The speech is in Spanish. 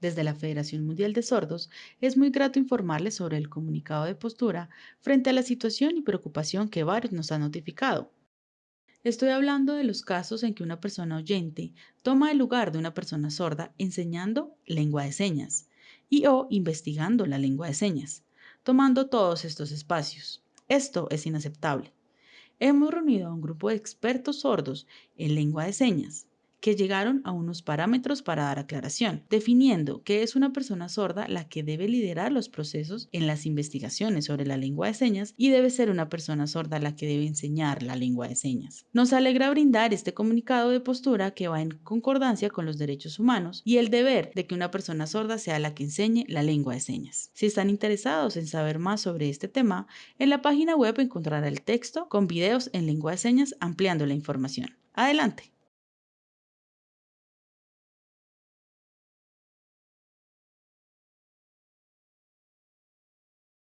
Desde la Federación Mundial de Sordos, es muy grato informarles sobre el comunicado de postura frente a la situación y preocupación que varios nos han notificado. Estoy hablando de los casos en que una persona oyente toma el lugar de una persona sorda enseñando lengua de señas y o investigando la lengua de señas, tomando todos estos espacios. Esto es inaceptable. Hemos reunido a un grupo de expertos sordos en lengua de señas que llegaron a unos parámetros para dar aclaración, definiendo que es una persona sorda la que debe liderar los procesos en las investigaciones sobre la lengua de señas y debe ser una persona sorda la que debe enseñar la lengua de señas. Nos alegra brindar este comunicado de postura que va en concordancia con los derechos humanos y el deber de que una persona sorda sea la que enseñe la lengua de señas. Si están interesados en saber más sobre este tema, en la página web encontrará el texto con videos en lengua de señas ampliando la información. Adelante.